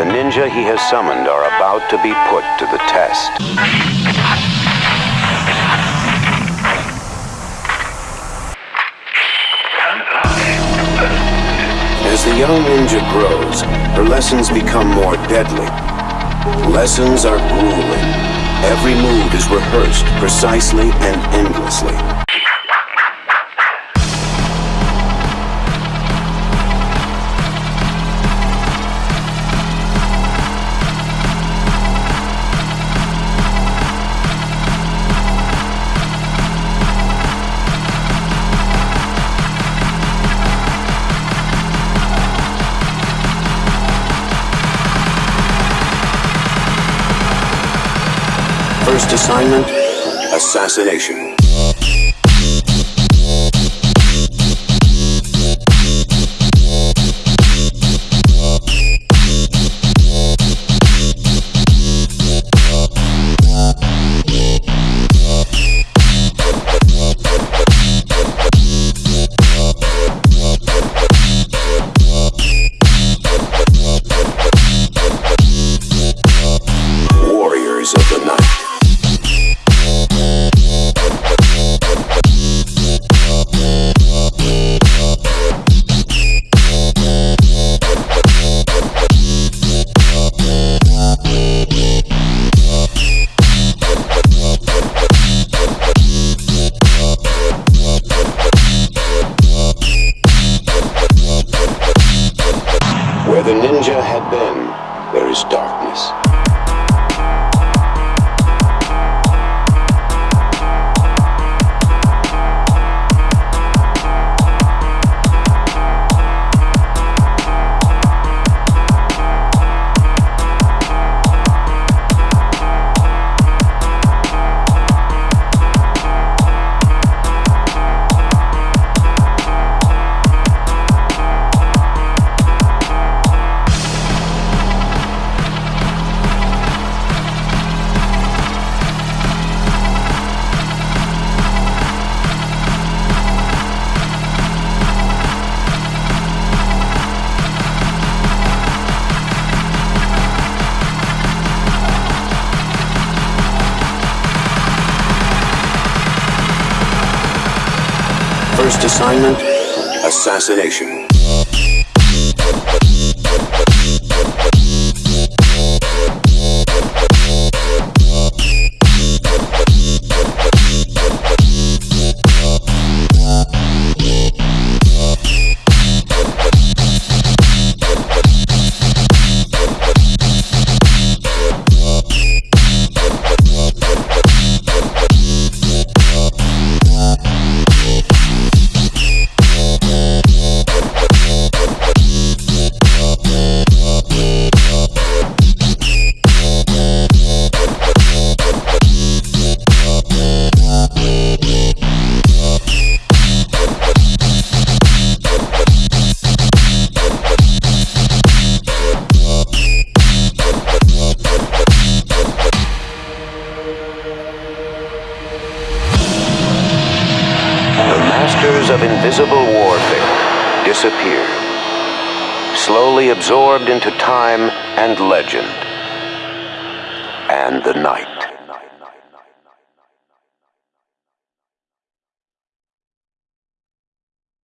The ninja he has summoned are about to be put to the test. As the young ninja grows, her lessons become more deadly. Lessons are grueling. Every move is rehearsed precisely and endlessly. First assignment, assassination. The had been, there is darkness. First assignment, assassination. Disappear, slowly absorbed into time and legend and the night.